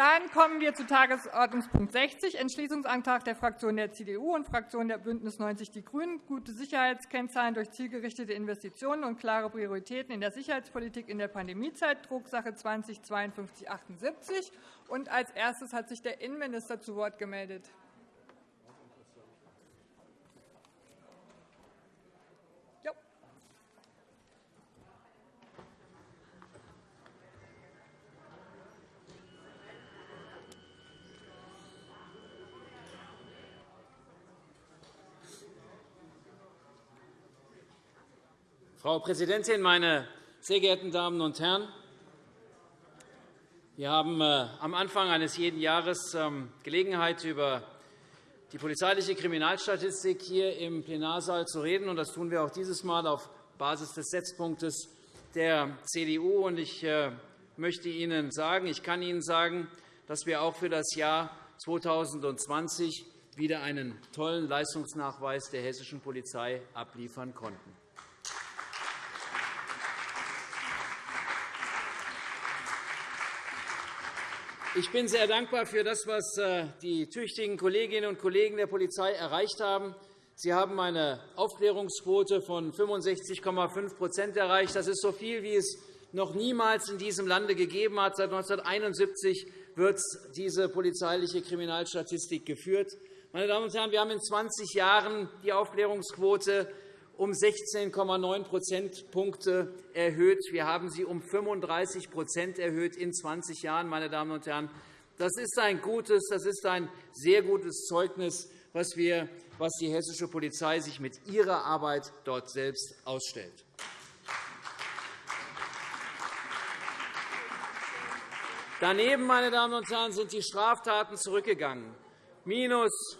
Dann kommen wir zu Tagesordnungspunkt 60, Entschließungsantrag der Fraktion der CDU und Fraktion der BÜNDNIS 90 die GRÜNEN, gute Sicherheitskennzahlen durch zielgerichtete Investitionen und klare Prioritäten in der Sicherheitspolitik in der Pandemiezeit, Drucksache 20-5278. Als erstes hat sich der Innenminister zu Wort gemeldet. Frau Präsidentin, meine sehr geehrten Damen und Herren! Wir haben äh, am Anfang eines jeden Jahres ähm, Gelegenheit, über die polizeiliche Kriminalstatistik hier im Plenarsaal zu reden. Das tun wir auch dieses Mal auf Basis des Setzpunktes der CDU. Ich äh, möchte Ihnen sagen, ich kann Ihnen sagen, dass wir auch für das Jahr 2020 wieder einen tollen Leistungsnachweis der hessischen Polizei abliefern konnten. Ich bin sehr dankbar für das, was äh, die tüchtigen Kolleginnen und Kollegen der Polizei erreicht haben. Sie haben eine Aufklärungsquote von 65,5% erreicht. Das ist so viel, wie es noch niemals in diesem Lande gegeben hat. Seit 1971 wird diese polizeiliche Kriminalstatistik geführt. Meine Damen und Herren, wir haben in 20 Jahren die Aufklärungsquote um 16,9 Prozentpunkte erhöht. Wir haben sie um 35% erhöht in 20 Jahren. Meine Damen und Herren. Das ist ein gutes, das ist ein sehr gutes Zeugnis, was, wir, was die hessische Polizei sich mit ihrer Arbeit dort selbst ausstellt. Daneben meine Damen und Herren, sind die Straftaten zurückgegangen. Minus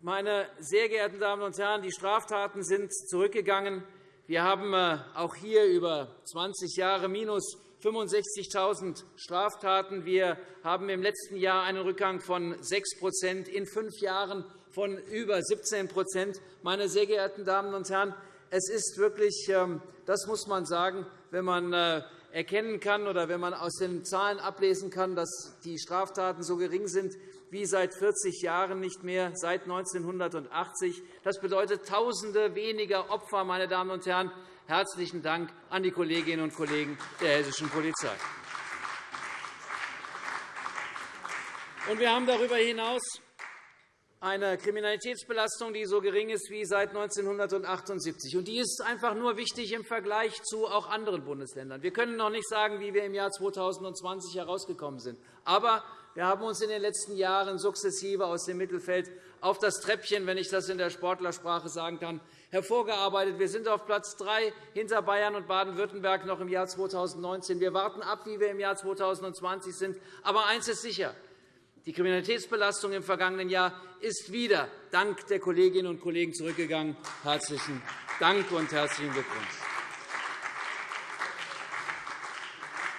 meine sehr geehrten Damen und Herren, die Straftaten sind zurückgegangen. Wir haben äh, auch hier über 20 Jahre minus 65.000 Straftaten. Wir haben im letzten Jahr einen Rückgang von 6% in fünf Jahren von über 17% Meine sehr geehrten Damen und Herren, es ist wirklich, ähm, das muss man sagen, wenn man äh, erkennen kann oder wenn man aus den Zahlen ablesen kann, dass die Straftaten so gering sind, wie seit 40 Jahren nicht mehr, seit 1980. Das bedeutet Tausende weniger Opfer. Meine Damen und Herren. Herzlichen Dank an die Kolleginnen und Kollegen der hessischen Polizei. Wir haben darüber hinaus eine Kriminalitätsbelastung, die so gering ist wie seit 1978. Die ist einfach nur wichtig im Vergleich zu auch anderen Bundesländern. Wir können noch nicht sagen, wie wir im Jahr 2020 herausgekommen sind. Aber wir haben uns in den letzten Jahren sukzessive aus dem Mittelfeld auf das Treppchen, wenn ich das in der Sportlersprache sagen kann, hervorgearbeitet. Wir sind auf Platz drei hinter Bayern und Baden-Württemberg noch im Jahr 2019. Wir warten ab, wie wir im Jahr 2020 sind. Aber eines ist sicher. Die Kriminalitätsbelastung im vergangenen Jahr ist wieder dank der Kolleginnen und Kollegen zurückgegangen. Herzlichen Dank und herzlichen Glückwunsch.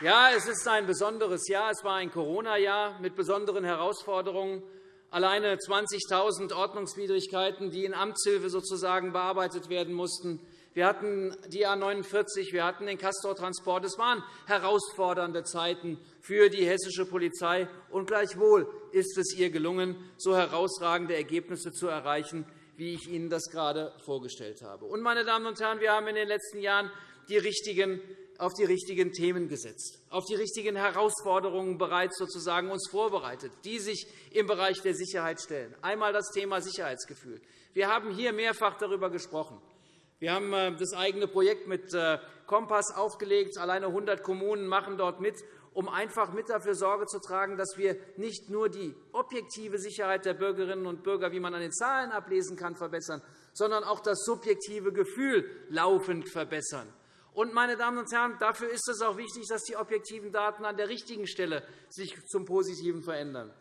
Ja, es ist ein besonderes Jahr. Es war ein Corona-Jahr mit besonderen Herausforderungen. Alleine 20.000 Ordnungswidrigkeiten, die in Amtshilfe sozusagen bearbeitet werden mussten. Wir hatten die A 49, wir hatten den Castor-Transport. Es waren herausfordernde Zeiten für die hessische Polizei. Und gleichwohl ist es ihr gelungen, so herausragende Ergebnisse zu erreichen, wie ich Ihnen das gerade vorgestellt habe. Und, meine Damen und Herren, wir haben in den letzten Jahren die richtigen auf die richtigen Themen gesetzt, auf die richtigen Herausforderungen bereits sozusagen uns vorbereitet, die sich im Bereich der Sicherheit stellen. Einmal das Thema Sicherheitsgefühl. Wir haben hier mehrfach darüber gesprochen. Wir haben äh, das eigene Projekt mit äh, Kompass aufgelegt. Alleine 100 Kommunen machen dort mit, um einfach mit dafür Sorge zu tragen, dass wir nicht nur die objektive Sicherheit der Bürgerinnen und Bürger, wie man an den Zahlen ablesen kann, verbessern, sondern auch das subjektive Gefühl laufend verbessern. Und, meine Damen und Herren, dafür ist es auch wichtig, dass die objektiven Daten an der richtigen Stelle sich zum Positiven verändern.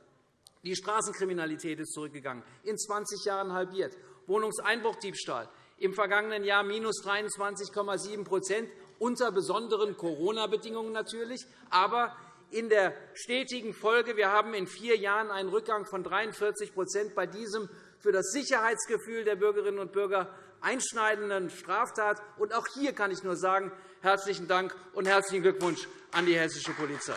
Die Straßenkriminalität ist zurückgegangen, in 20 Jahren halbiert. Wohnungseinbruchdiebstahl im vergangenen Jahr minus 23,7% unter besonderen Corona-Bedingungen natürlich, aber in der stetigen Folge. Wir haben in vier Jahren einen Rückgang von 43% bei diesem für das Sicherheitsgefühl der Bürgerinnen und Bürger einschneidenden Straftat. Und auch hier kann ich nur sagen, herzlichen Dank und herzlichen Glückwunsch an die hessische Polizei.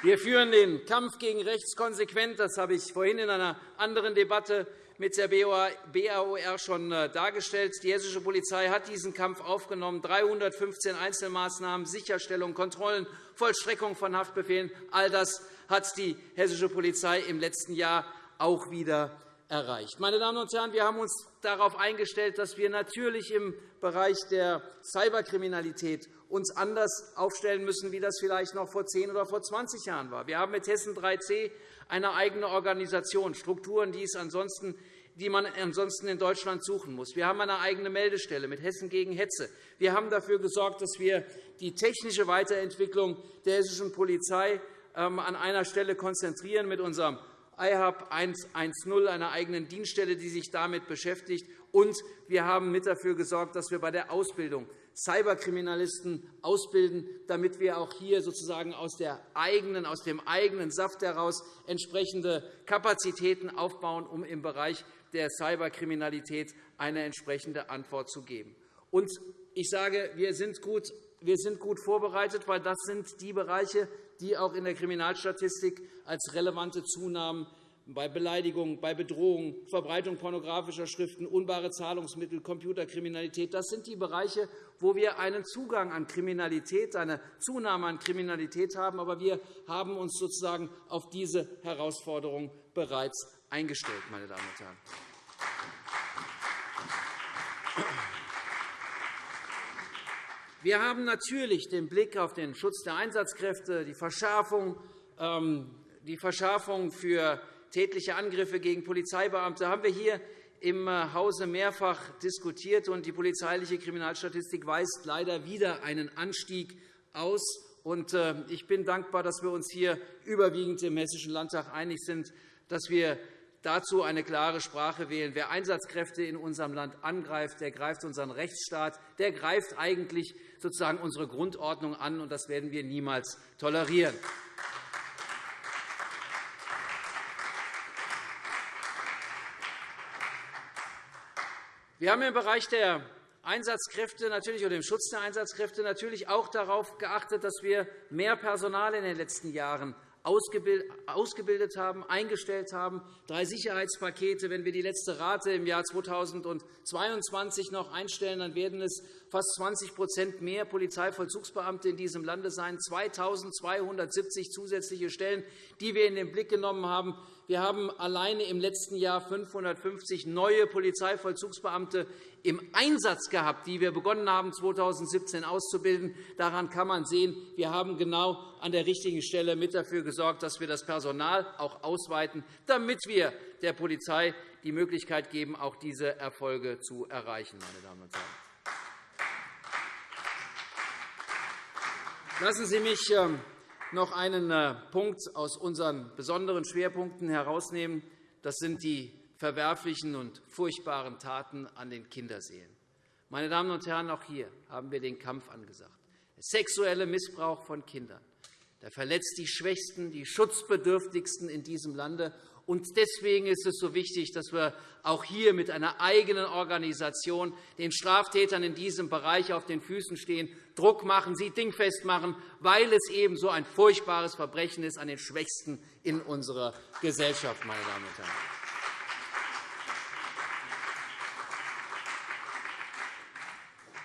Wir führen den Kampf gegen rechts konsequent. Das habe ich vorhin in einer anderen Debatte mit der BAOR schon äh, dargestellt. Die hessische Polizei hat diesen Kampf aufgenommen. 315 Einzelmaßnahmen, Sicherstellung, Kontrollen, Vollstreckung von Haftbefehlen, all das hat die hessische Polizei im letzten Jahr auch wieder erreicht. Meine Damen und Herren, wir haben uns darauf eingestellt, dass wir natürlich im Bereich der Cyberkriminalität uns anders aufstellen müssen, wie das vielleicht noch vor 10 oder vor 20 Jahren war. Wir haben mit Hessen 3C eine eigene Organisation, Strukturen, die, es ansonsten, die man ansonsten in Deutschland suchen muss. Wir haben eine eigene Meldestelle mit Hessen gegen Hetze. Wir haben dafür gesorgt, dass wir die technische Weiterentwicklung der hessischen Polizei ähm, an einer Stelle konzentrieren mit unserem IHAB 110, einer eigenen Dienststelle, die sich damit beschäftigt. Und wir haben mit dafür gesorgt, dass wir bei der Ausbildung Cyberkriminalisten ausbilden, damit wir auch hier sozusagen aus, der eigenen, aus dem eigenen Saft heraus entsprechende Kapazitäten aufbauen, um im Bereich der Cyberkriminalität eine entsprechende Antwort zu geben. Und ich sage, wir sind gut wir sind gut vorbereitet, weil das sind die Bereiche, die auch in der Kriminalstatistik als relevante Zunahmen bei Beleidigungen, bei Bedrohungen, Verbreitung pornografischer Schriften, unbare Zahlungsmittel, Computerkriminalität. Das sind die Bereiche, wo wir einen Zugang an Kriminalität, eine Zunahme an Kriminalität haben. Aber wir haben uns sozusagen auf diese Herausforderung bereits eingestellt. Meine Damen und Herren. Wir haben natürlich den Blick auf den Schutz der Einsatzkräfte, die Verschärfung, ähm, die Verschärfung für tätliche Angriffe gegen Polizeibeamte haben wir hier im äh, Hause mehrfach diskutiert. Die polizeiliche Kriminalstatistik weist leider wieder einen Anstieg aus. Äh, ich bin dankbar, dass wir uns hier überwiegend im Hessischen Landtag einig sind, dass wir dazu eine klare Sprache wählen. Wer Einsatzkräfte in unserem Land angreift, der greift unseren Rechtsstaat, der greift eigentlich sozusagen unsere Grundordnung an, und das werden wir niemals tolerieren. Wir haben im Bereich der Einsatzkräfte natürlich oder dem Schutz der Einsatzkräfte natürlich auch darauf geachtet, dass wir mehr Personal in den letzten Jahren ausgebildet haben, eingestellt haben, drei Sicherheitspakete. Wenn wir die letzte Rate im Jahr 2022 noch einstellen, dann werden es fast 20% mehr Polizeivollzugsbeamte in diesem Lande sein, 2.270 zusätzliche Stellen, die wir in den Blick genommen haben. Wir haben alleine im letzten Jahr 550 neue Polizeivollzugsbeamte im Einsatz gehabt, die wir begonnen haben, 2017 auszubilden. Daran kann man sehen, wir haben genau an der richtigen Stelle mit dafür gesorgt, dass wir das Personal auch ausweiten, damit wir der Polizei die Möglichkeit geben, auch diese Erfolge zu erreichen. Meine Damen und Herren. Lassen Sie mich ähm, noch einen äh, Punkt aus unseren besonderen Schwerpunkten herausnehmen. Das sind die verwerflichen und furchtbaren Taten an den Kinderseelen. Meine Damen und Herren, auch hier haben wir den Kampf angesagt. Der sexuelle Missbrauch von Kindern der verletzt die Schwächsten, die Schutzbedürftigsten in diesem Lande. Und deswegen ist es so wichtig, dass wir auch hier mit einer eigenen Organisation den Straftätern in diesem Bereich auf den Füßen stehen, Druck machen, sie dingfest machen, weil es eben so ein furchtbares Verbrechen ist an den Schwächsten in unserer Gesellschaft. Meine Damen und Herren.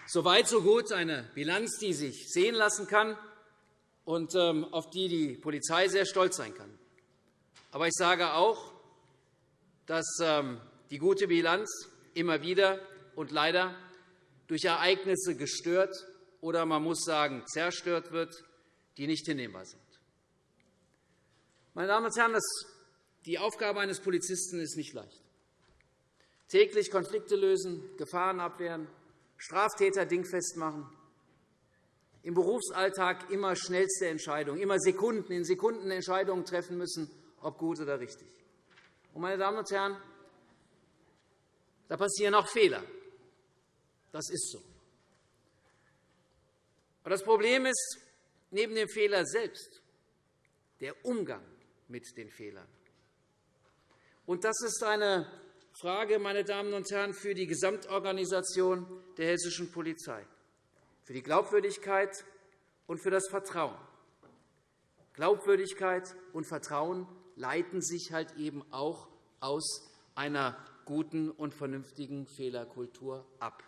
Soweit so gut eine Bilanz, die sich sehen lassen kann und ähm, auf die die Polizei sehr stolz sein kann. Aber ich sage auch, dass ähm, die gute Bilanz immer wieder und leider durch Ereignisse gestört oder man muss sagen zerstört wird, die nicht hinnehmbar sind. Meine Damen und Herren, die Aufgabe eines Polizisten ist nicht leicht. Täglich Konflikte lösen, Gefahren abwehren, Straftäter dingfest machen, im Berufsalltag immer schnellste Entscheidungen, immer Sekunden, in Sekunden Entscheidungen treffen müssen, ob gut oder richtig. meine Damen und Herren, da passieren auch Fehler. Das ist so. Aber das Problem ist neben dem Fehler selbst der Umgang mit den Fehlern. Und das ist eine Frage, meine Damen und Herren, für die Gesamtorganisation der hessischen Polizei für die Glaubwürdigkeit und für das Vertrauen. Glaubwürdigkeit und Vertrauen leiten sich halt eben auch aus einer guten und vernünftigen Fehlerkultur ab.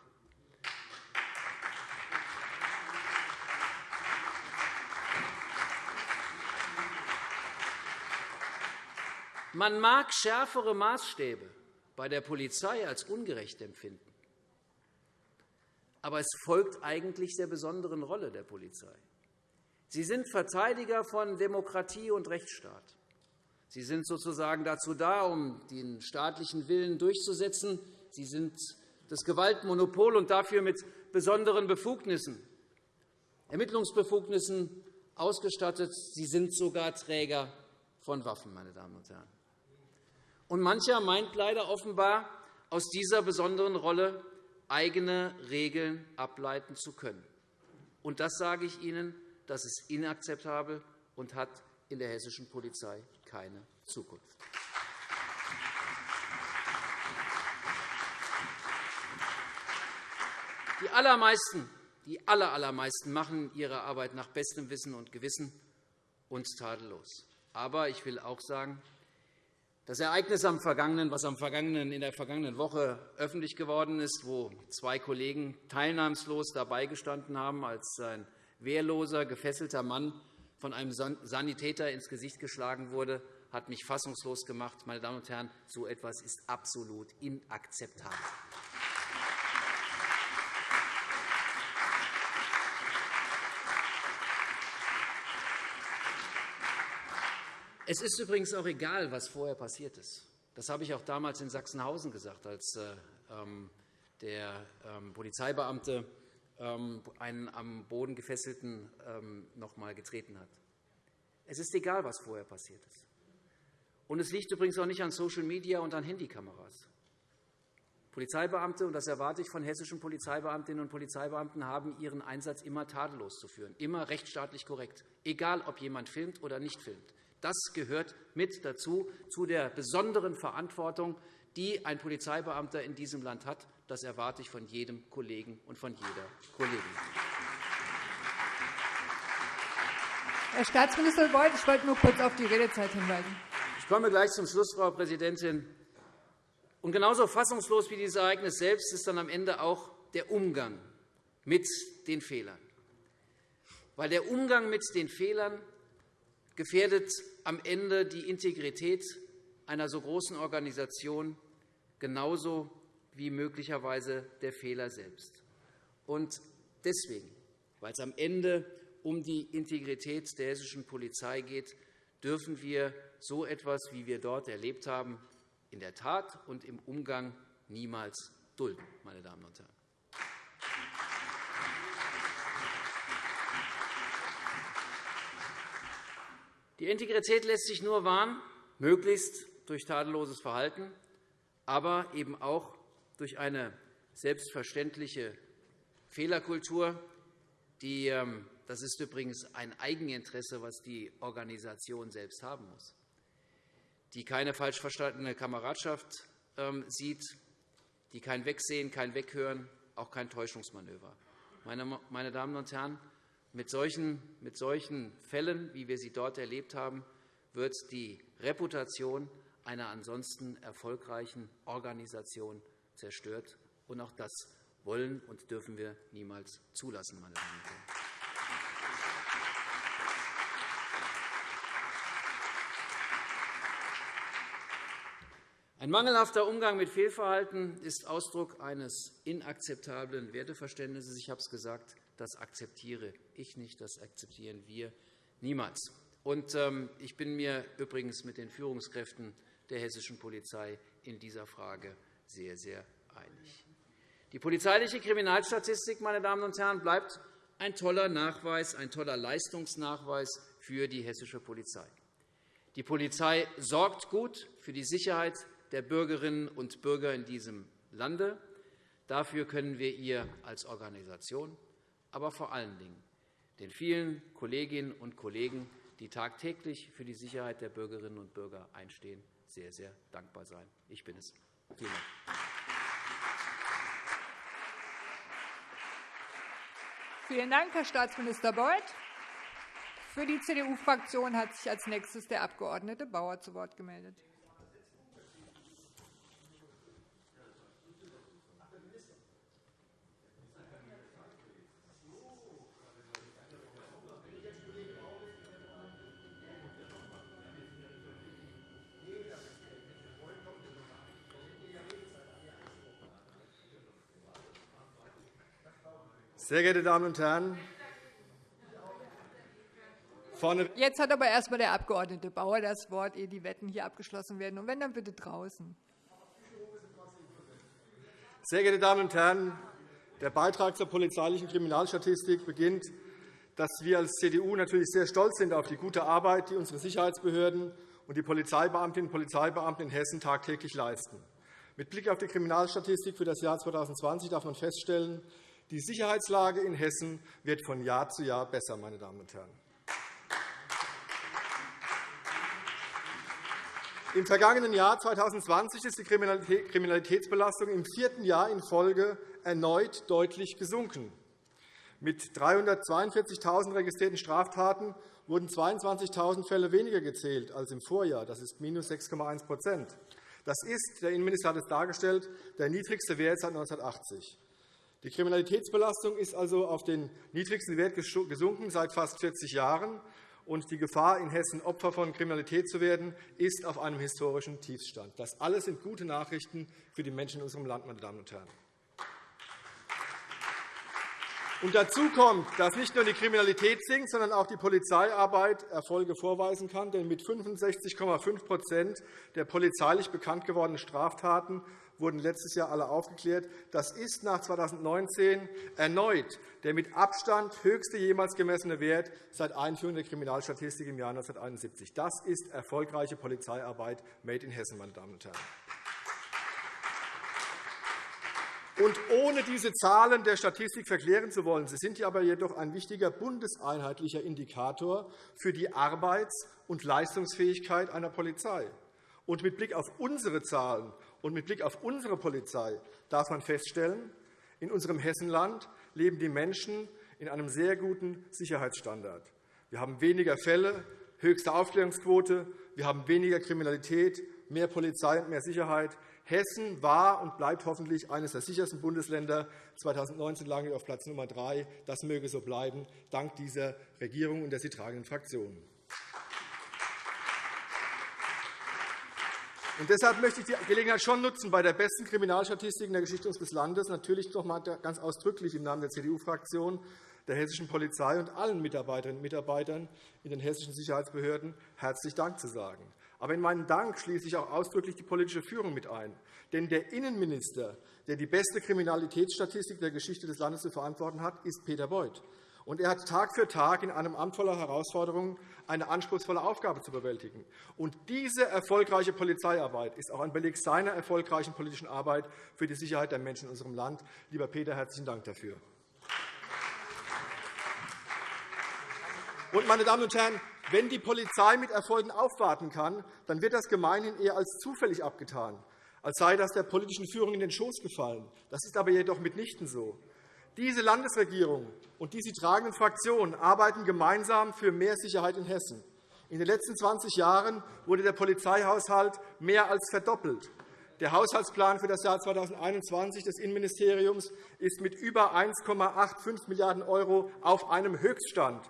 Man mag schärfere Maßstäbe bei der Polizei als ungerecht empfinden. Aber es folgt eigentlich der besonderen Rolle der Polizei. Sie sind Verteidiger von Demokratie und Rechtsstaat. Sie sind sozusagen dazu da, um den staatlichen Willen durchzusetzen. Sie sind das Gewaltmonopol und dafür mit besonderen Befugnissen, Ermittlungsbefugnissen ausgestattet. Sie sind sogar Träger von Waffen, meine Damen und Herren. Und mancher meint leider offenbar, aus dieser besonderen Rolle eigene Regeln ableiten zu können. Und das sage ich Ihnen, das ist inakzeptabel und hat in der hessischen Polizei keine Zukunft. Die allermeisten, die allermeisten machen ihre Arbeit nach bestem Wissen und Gewissen und tadellos. Aber ich will auch sagen, das Ereignis, am vergangenen, was am vergangenen, in der vergangenen Woche öffentlich geworden ist, wo zwei Kollegen teilnahmslos dabei gestanden haben, als ein wehrloser, gefesselter Mann von einem Sanitäter ins Gesicht geschlagen wurde, hat mich fassungslos gemacht. Meine Damen und Herren, so etwas ist absolut inakzeptabel. Es ist übrigens auch egal, was vorher passiert ist. Das habe ich auch damals in Sachsenhausen gesagt, als äh, ähm, der ähm, Polizeibeamte ähm, einen am Boden gefesselten noch einmal getreten hat. Es ist egal, was vorher passiert ist. Und es liegt übrigens auch nicht an Social Media und an Handykameras. Polizeibeamte, und das erwarte ich von hessischen Polizeibeamtinnen und Polizeibeamten, haben ihren Einsatz immer tadellos zu führen, immer rechtsstaatlich korrekt, egal ob jemand filmt oder nicht filmt. Das gehört mit dazu, zu der besonderen Verantwortung, die ein Polizeibeamter in diesem Land hat. Das erwarte ich von jedem Kollegen und von jeder Kollegin. Herr Staatsminister Beuth, ich wollte nur kurz auf die Redezeit hinweisen. Ich komme gleich zum Schluss, Frau Präsidentin. Und genauso fassungslos wie dieses Ereignis selbst ist dann am Ende auch der Umgang mit den Fehlern. Weil der Umgang mit den Fehlern gefährdet am Ende die Integrität einer so großen Organisation genauso wie möglicherweise der Fehler selbst. Und deswegen, weil es am Ende um die Integrität der hessischen Polizei geht, dürfen wir so etwas, wie wir dort erlebt haben, in der Tat und im Umgang niemals dulden, meine Damen und Herren. Die Integrität lässt sich nur wahren, möglichst durch tadelloses Verhalten, aber eben auch durch eine selbstverständliche Fehlerkultur. Die, ähm, das ist übrigens ein Eigeninteresse, was die Organisation selbst haben muss, die keine falsch verstandene Kameradschaft ähm, sieht, die kein Wegsehen, kein Weghören, auch kein Täuschungsmanöver. Meine Damen und Herren, mit solchen, mit solchen Fällen, wie wir sie dort erlebt haben, wird die Reputation einer ansonsten erfolgreichen Organisation zerstört. Und auch das wollen und dürfen wir niemals zulassen, meine Damen und Herren. Ein mangelhafter Umgang mit Fehlverhalten ist Ausdruck eines inakzeptablen Werteverständnisses. Ich habe es gesagt. Das akzeptiere ich nicht, das akzeptieren wir niemals. Ähm, ich bin mir übrigens mit den Führungskräften der hessischen Polizei in dieser Frage sehr, sehr einig. Die polizeiliche Kriminalstatistik meine Damen und Herren, bleibt ein toller Nachweis, ein toller Leistungsnachweis für die hessische Polizei. Die Polizei sorgt gut für die Sicherheit der Bürgerinnen und Bürger in diesem Lande. Dafür können wir ihr als Organisation aber vor allen Dingen den vielen Kolleginnen und Kollegen, die tagtäglich für die Sicherheit der Bürgerinnen und Bürger einstehen, sehr, sehr dankbar sein. Ich bin es. Vielen Dank. Vielen Dank, Herr Staatsminister Beuth. Für die CDU-Fraktion hat sich als nächstes der Abg. Bauer zu Wort gemeldet. Sehr geehrte Damen und Herren, Jetzt hat aber erst einmal der Abg. Bauer das Wort, ehe die Wetten hier abgeschlossen werden. Und wenn, dann bitte draußen. Sehr geehrte Damen und Herren, der Beitrag zur polizeilichen Kriminalstatistik beginnt, dass wir als CDU natürlich sehr stolz sind auf die gute Arbeit, die unsere Sicherheitsbehörden und die Polizeibeamtinnen und Polizeibeamten in Hessen tagtäglich leisten. Mit Blick auf die Kriminalstatistik für das Jahr 2020 darf man feststellen, die Sicherheitslage in Hessen wird von Jahr zu Jahr besser. Meine Damen und Herren. Im vergangenen Jahr 2020 ist die Kriminalitätsbelastung im vierten Jahr in Folge erneut deutlich gesunken. Mit 342.000 registrierten Straftaten wurden 22.000 Fälle weniger gezählt als im Vorjahr. Das ist minus 6,1% Das ist, der Innenminister hat es dargestellt, der niedrigste Wert seit 1980. Die Kriminalitätsbelastung ist also auf den niedrigsten Wert gesunken seit fast 40 Jahren, und die Gefahr, in Hessen Opfer von Kriminalität zu werden, ist auf einem historischen Tiefstand. Das alles sind gute Nachrichten für die Menschen in unserem Land, meine Damen und Herren. Und dazu kommt, dass nicht nur die Kriminalität sinkt, sondern auch die Polizeiarbeit Erfolge vorweisen kann. Denn mit 65,5% der polizeilich bekannt gewordenen Straftaten wurden letztes Jahr alle aufgeklärt. Das ist nach 2019 erneut der mit Abstand höchste jemals gemessene Wert seit Einführung der Kriminalstatistik im Jahr 1971. Das ist erfolgreiche Polizeiarbeit made in Hessen, meine Damen und Herren. Und ohne diese Zahlen der Statistik verklären zu wollen, sie sind aber jedoch ein wichtiger bundeseinheitlicher Indikator für die Arbeits- und Leistungsfähigkeit einer Polizei. Und mit Blick auf unsere Zahlen und mit Blick auf unsere Polizei darf man feststellen, in unserem Hessenland leben die Menschen in einem sehr guten Sicherheitsstandard. Wir haben weniger Fälle, höchste Aufklärungsquote, wir haben weniger Kriminalität, mehr Polizei und mehr Sicherheit. Hessen war und bleibt hoffentlich eines der sichersten Bundesländer. 2019 lagen wir auf Platz Nummer drei. Das möge so bleiben, dank dieser Regierung und der sie tragenden Fraktionen. Und deshalb möchte ich die Gelegenheit schon nutzen, bei der besten Kriminalstatistik in der Geschichte unseres Landes natürlich noch einmal ganz ausdrücklich im Namen der CDU-Fraktion, der hessischen Polizei und allen Mitarbeiterinnen und Mitarbeitern in den hessischen Sicherheitsbehörden herzlich Dank zu sagen. Aber in meinen Dank schließe ich auch ausdrücklich die politische Führung mit ein. Denn der Innenminister, der die beste Kriminalitätsstatistik der Geschichte des Landes zu verantworten hat, ist Peter Beuth. Und er hat Tag für Tag in einem Amt voller Herausforderungen eine anspruchsvolle Aufgabe zu bewältigen. Und diese erfolgreiche Polizeiarbeit ist auch ein Beleg seiner erfolgreichen politischen Arbeit für die Sicherheit der Menschen in unserem Land. Lieber Peter, herzlichen Dank dafür. Und, meine Damen und Herren, wenn die Polizei mit Erfolgen aufwarten kann, dann wird das gemeinhin eher als zufällig abgetan, als sei das der politischen Führung in den Schoß gefallen. Das ist aber jedoch mitnichten so. Diese Landesregierung und die sie tragenden Fraktionen arbeiten gemeinsam für mehr Sicherheit in Hessen. In den letzten 20 Jahren wurde der Polizeihaushalt mehr als verdoppelt. Der Haushaltsplan für das Jahr 2021 des Innenministeriums ist mit über 1,85 Milliarden € auf einem Höchststand.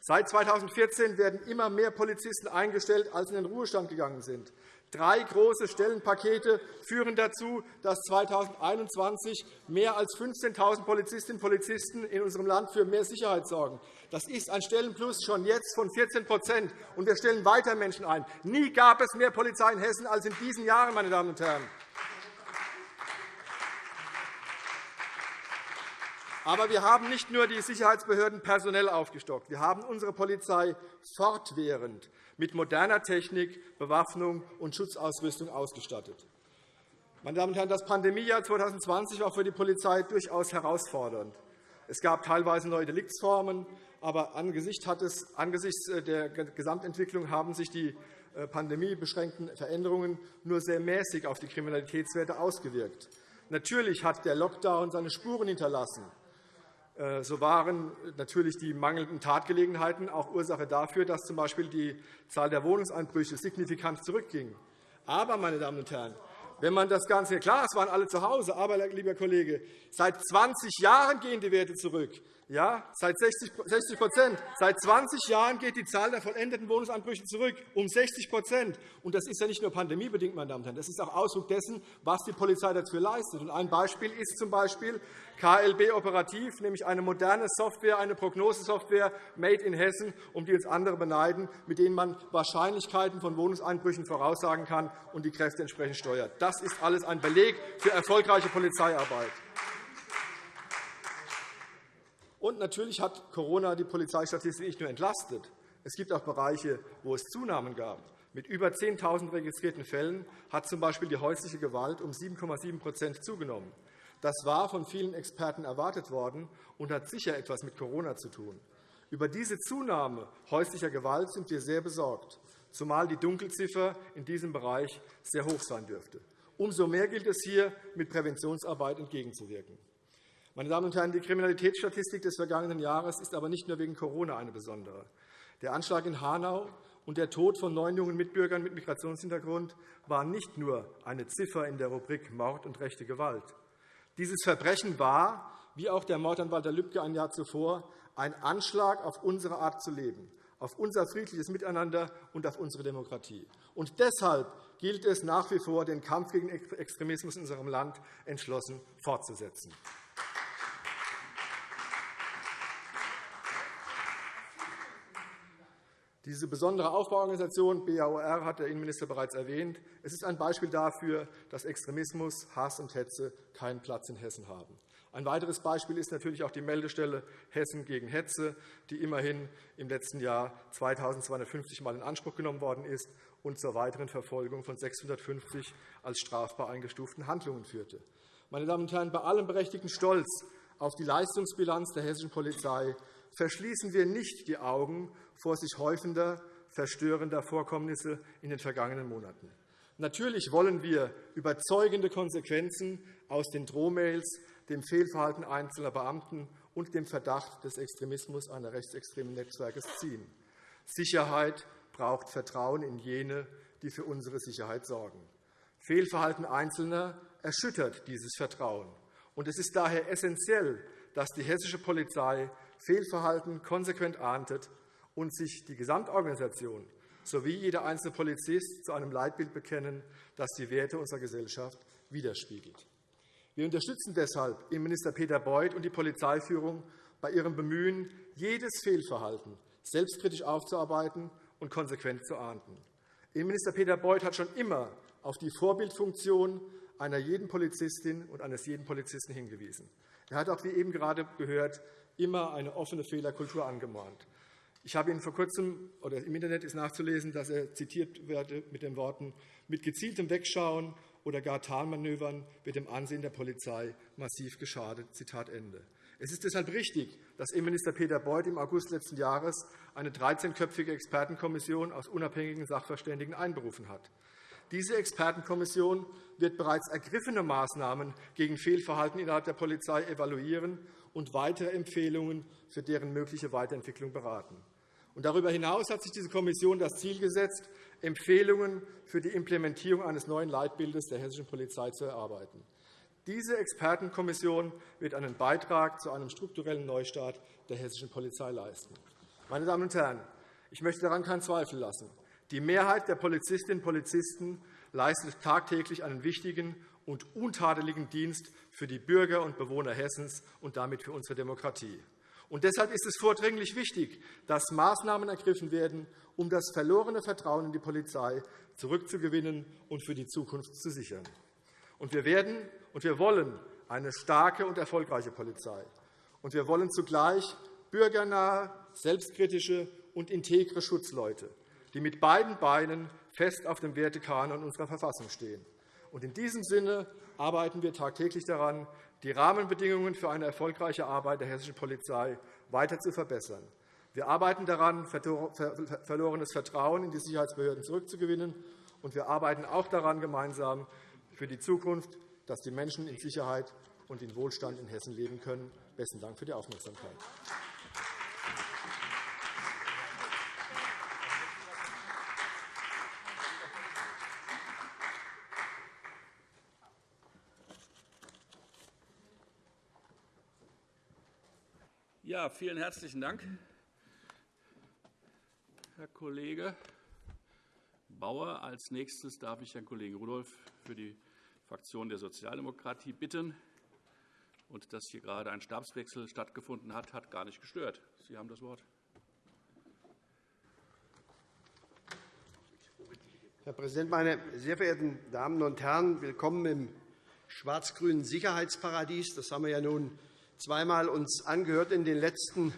Seit 2014 werden immer mehr Polizisten eingestellt, als in den Ruhestand gegangen sind. Drei große Stellenpakete führen dazu, dass 2021 mehr als 15.000 Polizistinnen und Polizisten in unserem Land für mehr Sicherheit sorgen. Das ist ein Stellenplus schon jetzt von 14 und wir stellen weiter Menschen ein. Nie gab es mehr Polizei in Hessen als in diesen Jahren, meine Damen und Herren. Aber wir haben nicht nur die Sicherheitsbehörden personell aufgestockt. Wir haben unsere Polizei fortwährend mit moderner Technik, Bewaffnung und Schutzausrüstung ausgestattet. Meine Damen und Herren, das Pandemiejahr 2020 war für die Polizei durchaus herausfordernd. Es gab teilweise neue Deliktsformen, aber angesichts der Gesamtentwicklung haben sich die äh, pandemiebeschränkten Veränderungen nur sehr mäßig auf die Kriminalitätswerte ausgewirkt. Natürlich hat der Lockdown seine Spuren hinterlassen. Äh, so waren natürlich die mangelnden Tatgelegenheiten auch Ursache dafür, dass z.B. die Zahl der Wohnungseinbrüche signifikant zurückging. Aber, meine Damen und Herren, wenn man das Ganze, klar, es waren alle zu Hause, aber, lieber Kollege, seit 20 Jahren gehen die Werte zurück. Ja, seit 60 Seit 20 Jahren geht die Zahl der vollendeten Wohnungsanbrüche zurück, um 60 Und das ist ja nicht nur pandemiebedingt, meine Damen und Herren. Das ist auch Ausdruck dessen, was die Polizei dafür leistet. Und ein Beispiel ist z. B. KLB Operativ, nämlich eine moderne Software, eine Prognosesoftware made in Hessen, um die uns andere beneiden, mit denen man Wahrscheinlichkeiten von Wohnungseinbrüchen voraussagen kann und die Kräfte entsprechend steuert. Das ist alles ein Beleg für erfolgreiche Polizeiarbeit. Und natürlich hat Corona die Polizeistatistik nicht nur entlastet. Es gibt auch Bereiche, wo es Zunahmen gab. Mit über 10.000 registrierten Fällen hat z.B. die häusliche Gewalt um 7,7% zugenommen. Das war von vielen Experten erwartet worden und hat sicher etwas mit Corona zu tun. Über diese Zunahme häuslicher Gewalt sind wir sehr besorgt, zumal die Dunkelziffer in diesem Bereich sehr hoch sein dürfte. Umso mehr gilt es hier, mit Präventionsarbeit entgegenzuwirken. Meine Damen und Herren, die Kriminalitätsstatistik des vergangenen Jahres ist aber nicht nur wegen Corona eine besondere. Der Anschlag in Hanau und der Tod von neun jungen Mitbürgern mit Migrationshintergrund waren nicht nur eine Ziffer in der Rubrik Mord und rechte Gewalt. Dieses Verbrechen war, wie auch der Mord an Walter Lübcke ein Jahr zuvor, ein Anschlag auf unsere Art zu leben, auf unser friedliches Miteinander und auf unsere Demokratie. Und deshalb gilt es nach wie vor, den Kampf gegen Extremismus in unserem Land entschlossen fortzusetzen. Diese besondere Aufbauorganisation BAOR hat der Innenminister bereits erwähnt. Es ist ein Beispiel dafür, dass Extremismus, Hass und Hetze keinen Platz in Hessen haben. Ein weiteres Beispiel ist natürlich auch die Meldestelle Hessen gegen Hetze, die immerhin im letzten Jahr 2.250 Mal in Anspruch genommen worden ist und zur weiteren Verfolgung von 650 als strafbar eingestuften Handlungen führte. Meine Damen und Herren, bei allem berechtigten Stolz auf die Leistungsbilanz der hessischen Polizei verschließen wir nicht die Augen vor sich häufender, verstörender Vorkommnisse in den vergangenen Monaten. Natürlich wollen wir überzeugende Konsequenzen aus den Drohmails, dem Fehlverhalten einzelner Beamten und dem Verdacht des Extremismus einer rechtsextremen Netzwerkes ziehen. Sicherheit braucht Vertrauen in jene, die für unsere Sicherheit sorgen. Fehlverhalten Einzelner erschüttert dieses Vertrauen. Es ist daher essentiell, dass die hessische Polizei Fehlverhalten konsequent ahndet und sich die Gesamtorganisation sowie jeder einzelne Polizist zu einem Leitbild bekennen, das die Werte unserer Gesellschaft widerspiegelt. Wir unterstützen deshalb Innenminister Peter Beuth und die Polizeiführung bei ihrem Bemühen, jedes Fehlverhalten selbstkritisch aufzuarbeiten und konsequent zu ahnden. Innenminister Peter Beuth hat schon immer auf die Vorbildfunktion einer jeden Polizistin und eines jeden Polizisten hingewiesen. Er hat auch, wie eben gerade gehört, immer eine offene Fehlerkultur angemahnt. Ich habe ihn vor kurzem, oder im Internet ist nachzulesen, dass er zitiert wird mit den Worten, mit gezieltem Wegschauen oder gar Tarnmanövern wird dem Ansehen der Polizei massiv geschadet. Zitat Ende. Es ist deshalb richtig, dass Innenminister Peter Beuth im August letzten Jahres eine 13-köpfige Expertenkommission aus unabhängigen Sachverständigen einberufen hat. Diese Expertenkommission wird bereits ergriffene Maßnahmen gegen Fehlverhalten innerhalb der Polizei evaluieren und weitere Empfehlungen für deren mögliche Weiterentwicklung beraten. Darüber hinaus hat sich diese Kommission das Ziel gesetzt, Empfehlungen für die Implementierung eines neuen Leitbildes der hessischen Polizei zu erarbeiten. Diese Expertenkommission wird einen Beitrag zu einem strukturellen Neustart der hessischen Polizei leisten. Meine Damen und Herren, ich möchte daran keinen Zweifel lassen. Die Mehrheit der Polizistinnen und Polizisten leistet tagtäglich einen wichtigen und untadeligen Dienst für die Bürger und Bewohner Hessens und damit für unsere Demokratie. Und deshalb ist es vordringlich wichtig, dass Maßnahmen ergriffen werden, um das verlorene Vertrauen in die Polizei zurückzugewinnen und für die Zukunft zu sichern. Und wir werden und wir wollen eine starke und erfolgreiche Polizei. Und wir wollen zugleich bürgernahe, selbstkritische und integre Schutzleute, die mit beiden Beinen fest auf dem Wertekanon unserer Verfassung stehen. In diesem Sinne arbeiten wir tagtäglich daran, die Rahmenbedingungen für eine erfolgreiche Arbeit der hessischen Polizei weiter zu verbessern. Wir arbeiten daran, verlorenes Vertrauen in die Sicherheitsbehörden zurückzugewinnen. Und wir arbeiten auch daran gemeinsam für die Zukunft, dass die Menschen in Sicherheit und in Wohlstand in Hessen leben können. – Besten Dank für die Aufmerksamkeit. Ja, vielen herzlichen Dank, Herr Kollege Bauer. Als nächstes darf ich Herrn Kollegen Rudolph für die Fraktion der Sozialdemokratie bitten. Und dass hier gerade ein Stabswechsel stattgefunden hat, hat gar nicht gestört. Sie haben das Wort. Herr Präsident, meine sehr verehrten Damen und Herren! Willkommen im schwarz-grünen Sicherheitsparadies. Das haben wir ja nun zweimal uns angehört in den letzten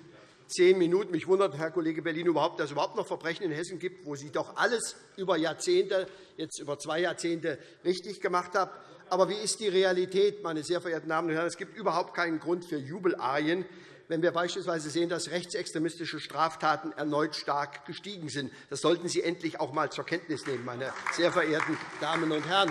zehn Minuten. Mich wundert, Herr Kollege Berlin, überhaupt, dass es überhaupt noch Verbrechen in Hessen gibt, wo Sie doch alles über Jahrzehnte, jetzt über zwei Jahrzehnte, richtig gemacht haben. Aber wie ist die Realität, meine sehr verehrten Damen und Herren? Es gibt überhaupt keinen Grund für Jubelarien, wenn wir beispielsweise sehen, dass rechtsextremistische Straftaten erneut stark gestiegen sind. Das sollten Sie endlich auch einmal zur Kenntnis nehmen, meine sehr verehrten Damen und Herren.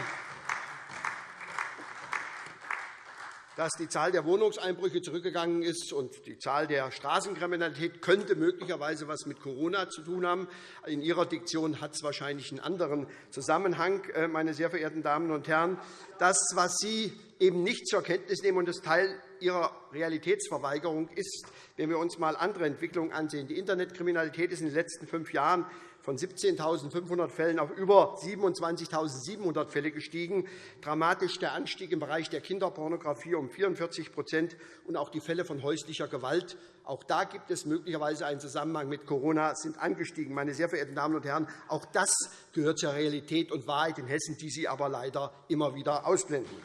Dass die Zahl der Wohnungseinbrüche zurückgegangen ist und die Zahl der Straßenkriminalität könnte möglicherweise etwas mit Corona zu tun haben. In Ihrer Diktion hat es wahrscheinlich einen anderen Zusammenhang, äh, meine sehr verehrten Damen und Herren. Das, was Sie eben nicht zur Kenntnis nehmen und das Teil Ihrer Realitätsverweigerung ist, wenn wir uns einmal andere Entwicklungen ansehen. Die Internetkriminalität ist in den letzten fünf Jahren von 17.500 Fällen auf über 27.700 Fälle gestiegen. Dramatisch der Anstieg im Bereich der Kinderpornografie um 44% und auch die Fälle von häuslicher Gewalt. Auch da gibt es möglicherweise einen Zusammenhang mit Corona, sind angestiegen. Meine sehr verehrten Damen und Herren, auch das gehört zur Realität und Wahrheit in Hessen, die Sie aber leider immer wieder ausblenden.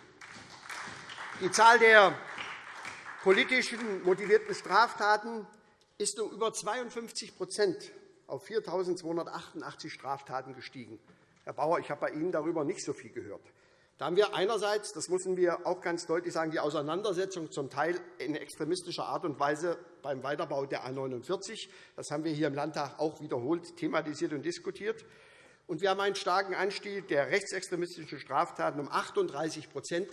Die Zahl der politisch motivierten Straftaten ist um über 52 auf 4.288 Straftaten gestiegen. Herr Bauer, ich habe bei Ihnen darüber nicht so viel gehört. Da haben wir einerseits, das müssen wir auch ganz deutlich sagen, die Auseinandersetzung zum Teil in extremistischer Art und Weise beim Weiterbau der A 49. Das haben wir hier im Landtag auch wiederholt thematisiert und diskutiert. Und wir haben einen starken Anstieg der rechtsextremistischen Straftaten um 38%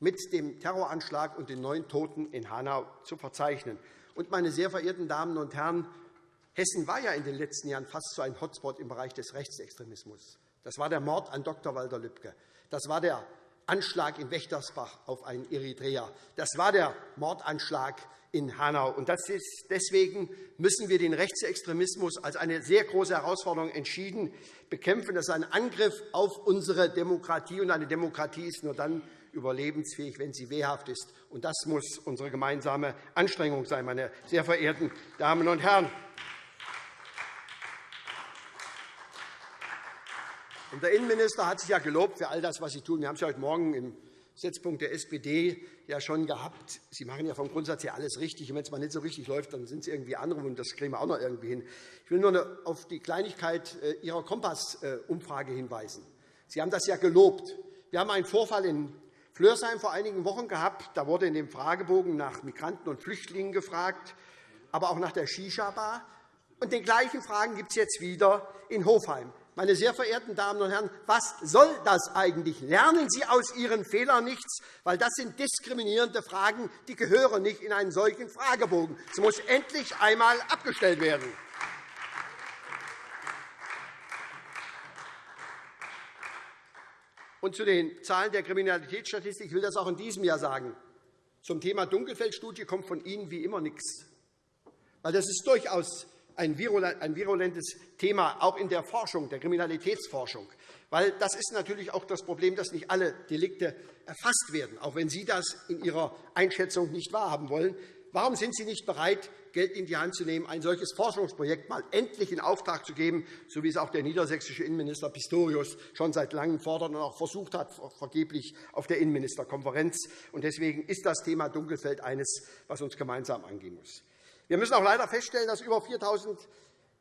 mit dem Terroranschlag und den neun Toten in Hanau zu verzeichnen. Und, meine sehr verehrten Damen und Herren, Hessen war ja in den letzten Jahren fast so ein Hotspot im Bereich des Rechtsextremismus. Das war der Mord an Dr. Walter Lübcke. Das war der Anschlag in Wächtersbach auf einen Eritreer. Das war der Mordanschlag in Hanau. Und deswegen müssen wir den Rechtsextremismus als eine sehr große Herausforderung entschieden bekämpfen. Das ist ein Angriff auf unsere Demokratie. Und eine Demokratie ist nur dann überlebensfähig, wenn sie wehrhaft ist. Und das muss unsere gemeinsame Anstrengung sein, meine sehr verehrten Damen und Herren. Der Innenminister hat sich ja gelobt für all das, was Sie tun. Wir haben es ja heute Morgen im Setzpunkt der SPD ja schon gehabt. Sie machen ja vom Grundsatz her alles richtig. Und wenn es mal nicht so richtig läuft, dann sind es irgendwie andere, und das kriegen wir auch noch irgendwie hin. Ich will nur auf die Kleinigkeit äh, Ihrer Kompass-Umfrage hinweisen. Sie haben das ja gelobt. Wir haben einen Vorfall in Flörsheim vor einigen Wochen gehabt. Da wurde in dem Fragebogen nach Migranten und Flüchtlingen gefragt, aber auch nach der Shisha-Bar. Und den gleichen Fragen gibt es jetzt wieder in Hofheim. Meine sehr verehrten Damen und Herren, was soll das eigentlich? Lernen Sie aus Ihren Fehlern nichts? Weil das sind diskriminierende Fragen, die gehören nicht in einen solchen Fragebogen. Es muss endlich einmal abgestellt werden. Und zu den Zahlen der Kriminalitätsstatistik ich will das auch in diesem Jahr sagen. Zum Thema Dunkelfeldstudie kommt von Ihnen wie immer nichts. Weil das ist durchaus ein virulentes Thema, auch in der Forschung, der Kriminalitätsforschung. Weil das ist natürlich auch das Problem, dass nicht alle Delikte erfasst werden, auch wenn Sie das in Ihrer Einschätzung nicht wahrhaben wollen. Warum sind Sie nicht bereit, Geld in die Hand zu nehmen, ein solches Forschungsprojekt mal endlich in Auftrag zu geben, so wie es auch der niedersächsische Innenminister Pistorius schon seit Langem fordert und auch versucht hat, vergeblich auf der Innenministerkonferenz. Deswegen ist das Thema Dunkelfeld eines, was uns gemeinsam angehen muss. Wir müssen auch leider feststellen, dass über 4.000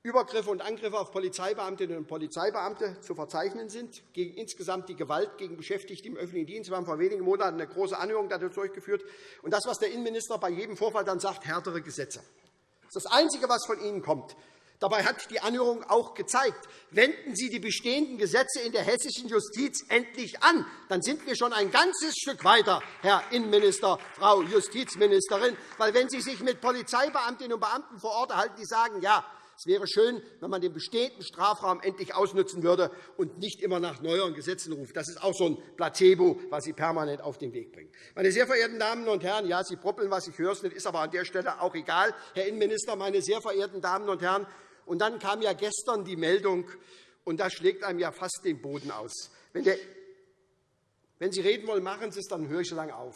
Übergriffe und Angriffe auf Polizeibeamtinnen und Polizeibeamte zu verzeichnen sind. Gegen insgesamt die Gewalt gegen Beschäftigte im öffentlichen Dienst. Wir haben vor wenigen Monaten eine große Anhörung dazu durchgeführt. Und das, was der Innenminister bei jedem Vorfall dann sagt, härtere Gesetze. Das ist das Einzige, was von Ihnen kommt. Dabei hat die Anhörung auch gezeigt, wenden Sie die bestehenden Gesetze in der hessischen Justiz endlich an. Dann sind wir schon ein ganzes Stück weiter, Herr Innenminister, Frau Justizministerin. Weil, wenn Sie sich mit Polizeibeamtinnen und Beamten vor Ort erhalten, die sagen, ja, es wäre schön, wenn man den bestehenden Strafraum endlich ausnutzen würde und nicht immer nach neueren Gesetzen ruft. Das ist auch so ein Placebo, was Sie permanent auf den Weg bringen. Meine sehr verehrten Damen und Herren, ja, Sie proppeln, was ich höre, ist aber an der Stelle auch egal. Herr Innenminister, meine sehr verehrten Damen und Herren, und dann kam ja gestern die Meldung, und das schlägt einem ja fast den Boden aus. Wenn, der, wenn Sie reden wollen, machen Sie es, dann höre ich so lange auf.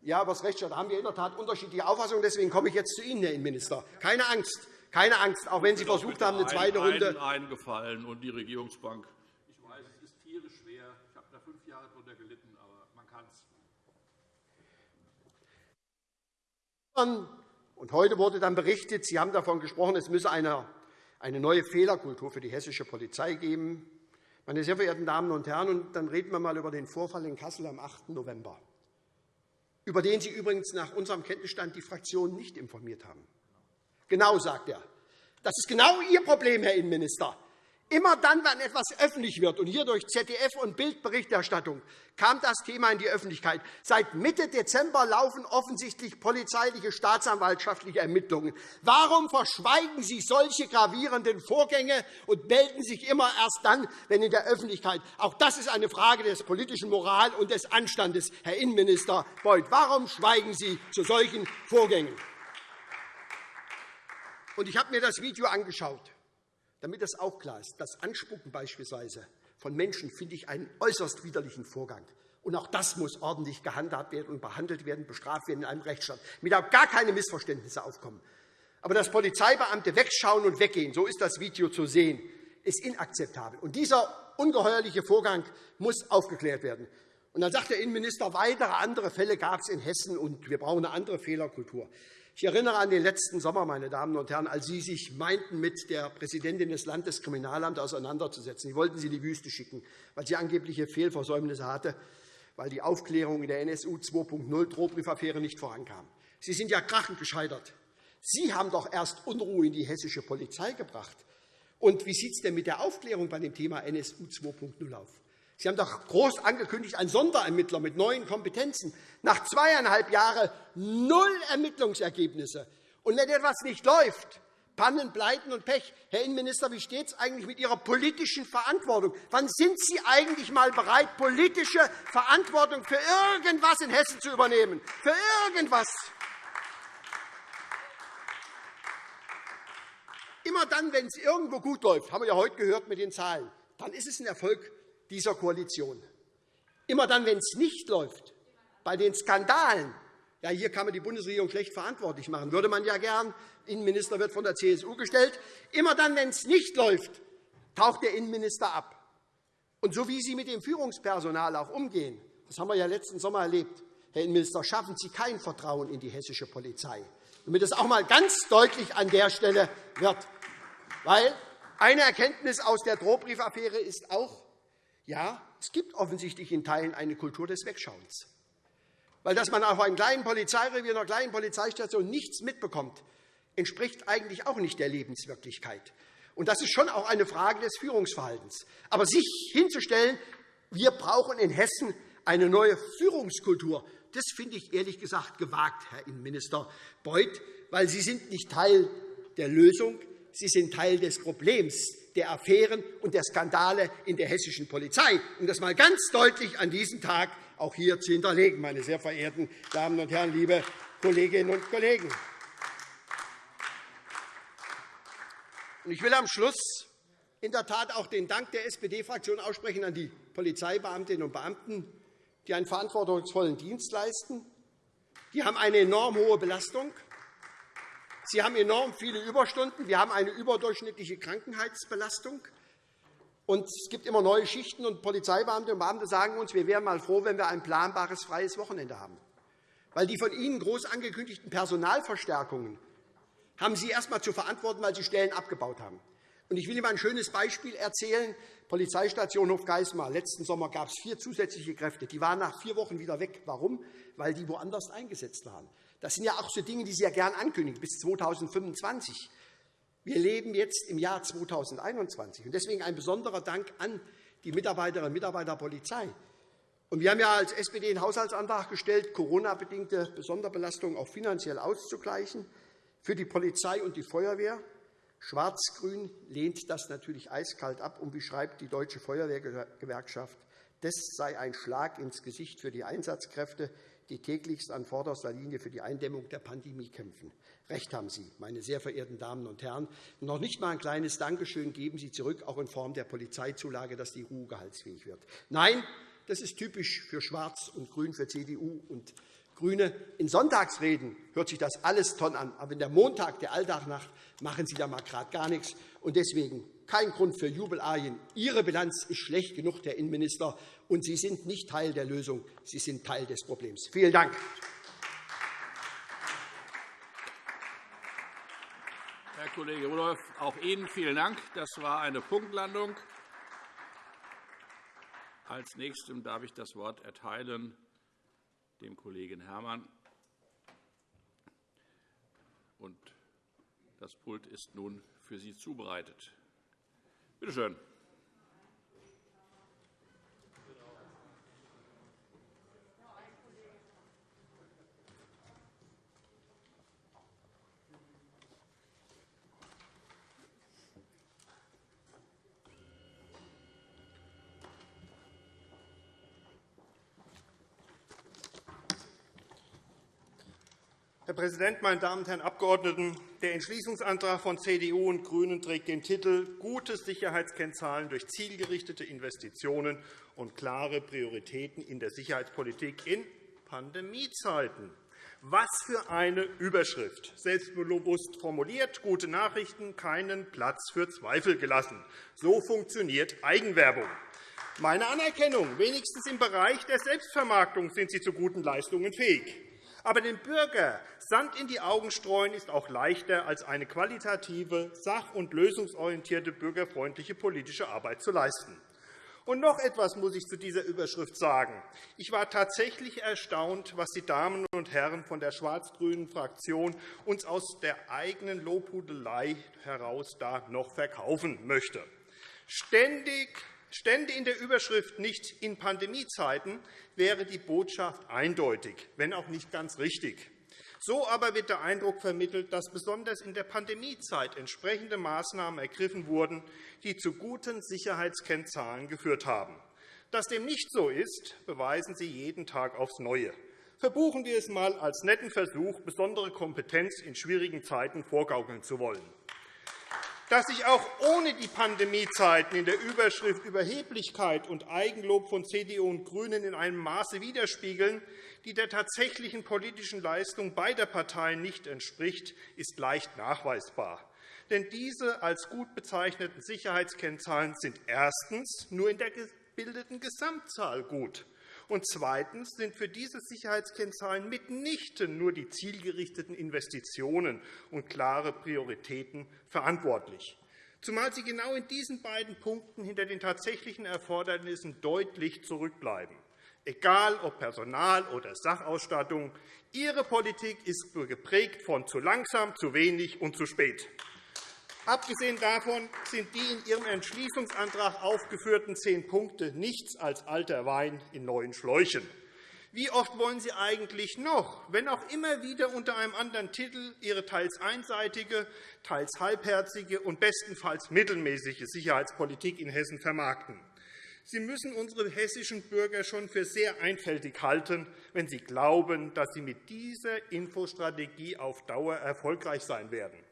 Ja, aber das Rechtsstaat haben wir in der Tat unterschiedliche Auffassungen. Deswegen komme ich jetzt zu Ihnen, Herr Innenminister. Keine Angst, keine Angst, auch wenn Sie versucht haben, eine zweite Runde. eingefallen und die Regierungsbank. Ich weiß, es ist tierisch schwer. Ich habe da fünf Jahre darunter gelitten, aber man kann es. Und heute wurde dann berichtet, Sie haben davon gesprochen, es müsse eine, eine neue Fehlerkultur für die hessische Polizei geben. Meine sehr verehrten Damen und Herren, und dann reden wir einmal über den Vorfall in Kassel am 8. November, über den Sie übrigens nach unserem Kenntnisstand die Fraktion nicht informiert haben. Genau, sagt er. Das ist genau Ihr Problem, Herr Innenminister. Immer dann, wenn etwas öffentlich wird, und hier durch ZDF und Bildberichterstattung, kam das Thema in die Öffentlichkeit. Seit Mitte Dezember laufen offensichtlich polizeiliche staatsanwaltschaftliche Ermittlungen. Warum verschweigen Sie solche gravierenden Vorgänge und melden sich immer erst dann, wenn in der Öffentlichkeit Auch das ist eine Frage des politischen Moral und des Anstandes, Herr Innenminister Beuth. Warum schweigen Sie zu solchen Vorgängen? Ich habe mir das Video angeschaut. Damit das auch klar ist, das Anspucken beispielsweise von Menschen finde ich einen äußerst widerlichen Vorgang. Und auch das muss ordentlich gehandhabt werden und behandelt werden, bestraft werden in einem Rechtsstaat, damit auch gar keine Missverständnisse aufkommen. Aber dass Polizeibeamte wegschauen und weggehen, so ist das Video zu sehen, ist inakzeptabel. Und dieser ungeheuerliche Vorgang muss aufgeklärt werden. Und dann sagt der Innenminister, weitere andere Fälle gab es in Hessen, und wir brauchen eine andere Fehlerkultur. Ich erinnere an den letzten Sommer, meine Damen und Herren, als Sie sich meinten, mit der Präsidentin des Landeskriminalamts auseinanderzusetzen. Sie wollten sie in die Wüste schicken, weil sie angebliche Fehlversäumnisse hatte, weil die Aufklärung in der NSU 2.0 Drohbriefaffäre nicht vorankam. Sie sind ja krachend gescheitert. Sie haben doch erst Unruhe in die hessische Polizei gebracht. Und wie sieht es denn mit der Aufklärung bei dem Thema NSU 2.0 aus? Sie haben doch groß angekündigt, ein Sonderermittler mit neuen Kompetenzen. Nach zweieinhalb Jahren null Ermittlungsergebnisse. Und wenn etwas nicht läuft, Pannen, Pleiten und Pech. Herr Innenminister, wie steht es eigentlich mit Ihrer politischen Verantwortung? Wann sind Sie eigentlich einmal bereit, politische Verantwortung für irgendwas in Hessen zu übernehmen? Für irgendwas? Immer dann, wenn es irgendwo gut läuft, haben wir ja heute gehört mit den Zahlen, dann ist es ein Erfolg dieser Koalition. Immer dann, wenn es nicht läuft, bei den Skandalen, ja, hier kann man die Bundesregierung schlecht verantwortlich machen, würde man ja gern, Innenminister wird von der CSU gestellt, immer dann, wenn es nicht läuft, taucht der Innenminister ab. Und so wie Sie mit dem Führungspersonal auch umgehen, das haben wir ja letzten Sommer erlebt, Herr Innenminister, schaffen Sie kein Vertrauen in die hessische Polizei, damit es auch einmal ganz deutlich an der Stelle wird. Weil eine Erkenntnis aus der Drohbriefaffäre ist auch, ja, es gibt offensichtlich in Teilen eine Kultur des Wegschauens. Weil dass man auf einem kleinen Polizeirevier, einer kleinen Polizeistation nichts mitbekommt, entspricht eigentlich auch nicht der Lebenswirklichkeit. Und das ist schon auch eine Frage des Führungsverhaltens. Aber sich hinzustellen, wir brauchen in Hessen eine neue Führungskultur, das finde ich ehrlich gesagt gewagt, Herr Innenminister Beuth, weil Sie sind nicht Teil der Lösung, Sie sind Teil des Problems der Affären und der Skandale in der hessischen Polizei, um das einmal ganz deutlich an diesem Tag auch hier zu hinterlegen, meine sehr verehrten Damen und Herren, liebe Kolleginnen und Kollegen. Ich will am Schluss in der Tat auch den Dank der SPD-Fraktion aussprechen an die Polizeibeamtinnen und Beamten, die einen verantwortungsvollen Dienst leisten. Die haben eine enorm hohe Belastung. Sie haben enorm viele Überstunden. Wir haben eine überdurchschnittliche Krankenheitsbelastung. Und es gibt immer neue Schichten, und Polizeibeamte und Beamte sagen uns, wir wären mal froh, wenn wir ein planbares freies Wochenende haben. Weil die von Ihnen groß angekündigten Personalverstärkungen haben Sie erst einmal zu verantworten, weil Sie Stellen abgebaut haben. Ich will Ihnen ein schönes Beispiel erzählen. Polizeistation Hofgeismar. Letzten Sommer gab es vier zusätzliche Kräfte. Die waren nach vier Wochen wieder weg. Warum? Weil die woanders eingesetzt waren. Das sind ja auch so Dinge, die Sie ja gern ankündigen, bis 2025. Wir leben jetzt im Jahr 2021. Deswegen ein besonderer Dank an die Mitarbeiterinnen und Mitarbeiter der Polizei. wir haben ja als SPD einen Haushaltsantrag gestellt, Corona-bedingte Sonderbelastungen auch finanziell auszugleichen für die Polizei und die Feuerwehr. Schwarz-Grün lehnt das natürlich eiskalt ab. Und wie schreibt die Deutsche Feuerwehrgewerkschaft, das sei ein Schlag ins Gesicht für die Einsatzkräfte, die täglichst an vorderster Linie für die Eindämmung der Pandemie kämpfen. Recht haben Sie, meine sehr verehrten Damen und Herren. Noch nicht einmal ein kleines Dankeschön geben Sie zurück, auch in Form der Polizeizulage, dass die RU gehaltsfähig wird. Nein, das ist typisch für Schwarz und Grün, für CDU und GRÜNE. In Sonntagsreden hört sich das alles toll an. Aber wenn der Montag, der Alltag nach, machen Sie da mal gerade gar nichts. Und deswegen kein Grund für Jubelarien. Ihre Bilanz ist schlecht genug, Herr Innenminister, und Sie sind nicht Teil der Lösung, Sie sind Teil des Problems. Vielen Dank. Herr Kollege Rudolph, auch Ihnen vielen Dank. Das war eine Punktlandung. Als Nächstem darf ich das Wort erteilen dem Kollegen Herrmann. Und das Pult ist nun für Sie zubereitet. Bitte schön. Herr Präsident, meine Damen und Herren Abgeordneten! Der Entschließungsantrag von CDU und GRÜNEN trägt den Titel Gute Sicherheitskennzahlen durch zielgerichtete Investitionen und klare Prioritäten in der Sicherheitspolitik in Pandemiezeiten. Was für eine Überschrift! Selbstbewusst formuliert, gute Nachrichten, keinen Platz für Zweifel gelassen. So funktioniert Eigenwerbung. Meine Anerkennung. Wenigstens im Bereich der Selbstvermarktung sind Sie zu guten Leistungen fähig. Aber dem Bürger Sand in die Augen streuen ist auch leichter, als eine qualitative, sach- und lösungsorientierte, bürgerfreundliche politische Arbeit zu leisten. Und noch etwas muss ich zu dieser Überschrift sagen. Ich war tatsächlich erstaunt, was die Damen und Herren von der schwarz-grünen Fraktion uns aus der eigenen Lobhudelei heraus da noch verkaufen möchte. Ständig Stände in der Überschrift nicht in Pandemiezeiten wäre die Botschaft eindeutig, wenn auch nicht ganz richtig. So aber wird der Eindruck vermittelt, dass besonders in der Pandemiezeit entsprechende Maßnahmen ergriffen wurden, die zu guten Sicherheitskennzahlen geführt haben. Dass dem nicht so ist, beweisen Sie jeden Tag aufs Neue. Verbuchen wir es einmal als netten Versuch, besondere Kompetenz in schwierigen Zeiten vorgaukeln zu wollen dass sich auch ohne die Pandemiezeiten in der Überschrift Überheblichkeit und Eigenlob von CDU und GRÜNEN in einem Maße widerspiegeln, die der tatsächlichen politischen Leistung beider Parteien nicht entspricht, ist leicht nachweisbar. Denn diese als gut bezeichneten Sicherheitskennzahlen sind erstens nur in der gebildeten Gesamtzahl gut. Und zweitens sind für diese Sicherheitskennzahlen mitnichten nur die zielgerichteten Investitionen und klare Prioritäten verantwortlich, zumal sie genau in diesen beiden Punkten hinter den tatsächlichen Erfordernissen deutlich zurückbleiben. Egal ob Personal oder Sachausstattung, Ihre Politik ist geprägt von zu langsam, zu wenig und zu spät. Abgesehen davon sind die in Ihrem Entschließungsantrag aufgeführten zehn Punkte nichts als alter Wein in neuen Schläuchen. Wie oft wollen Sie eigentlich noch, wenn auch immer wieder unter einem anderen Titel, Ihre teils einseitige, teils halbherzige und bestenfalls mittelmäßige Sicherheitspolitik in Hessen vermarkten? Sie müssen unsere hessischen Bürger schon für sehr einfältig halten, wenn Sie glauben, dass Sie mit dieser Infostrategie auf Dauer erfolgreich sein werden.